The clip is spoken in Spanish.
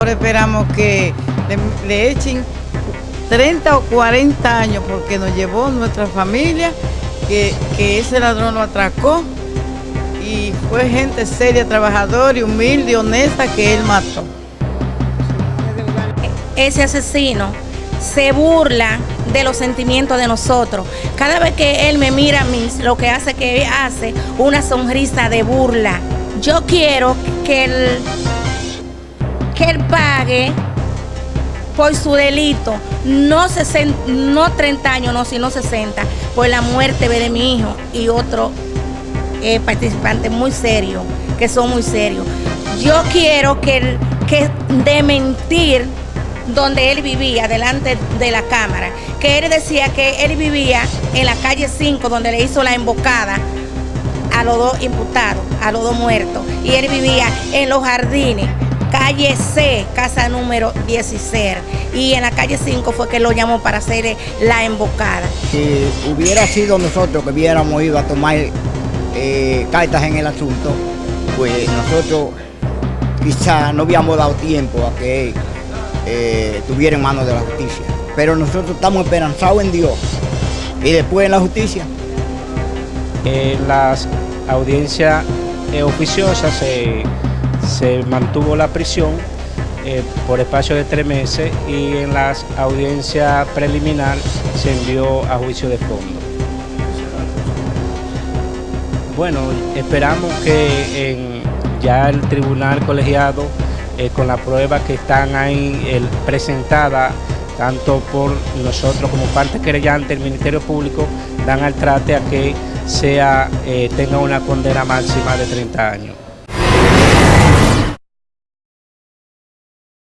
Ahora esperamos que le, echen 30 o 40 años porque nos llevó nuestra familia, que, que ese ladrón lo atracó y fue gente seria, trabajadora y humilde y honesta que él mató. Ese asesino se burla de los sentimientos de nosotros. Cada vez que él me mira a mí, lo que hace que hace una sonrisa de burla. Yo quiero que él, que él pague por su delito, no, 60, no 30 años, no, sino 60, por la muerte de mi hijo y otro eh, participante muy serio, que son muy serios. Yo quiero que, que de mentir donde él vivía, delante de la cámara, que él decía que él vivía en la calle 5, donde le hizo la embocada a los dos imputados, a los dos muertos, y él vivía en los jardines, calle C, casa número 16, y en la calle 5 fue que lo llamó para hacer la embocada. Si hubiera sido nosotros que hubiéramos ido a tomar eh, cartas en el asunto, pues nosotros quizá no habíamos dado tiempo a que eh, estuviera en manos de la justicia. Pero nosotros estamos esperanzados en Dios y después en la justicia. En las audiencias eh, oficiosas se, se, mantuvo la prisión eh, por espacio de tres meses y en las audiencias preliminar se envió a juicio de fondo. Bueno, esperamos que ya el tribunal colegiado eh, con la prueba que están ahí eh, presentada tanto por nosotros como parte querellante, el Ministerio Público, dan al trate a que sea, eh, tenga una condena máxima de 30 años.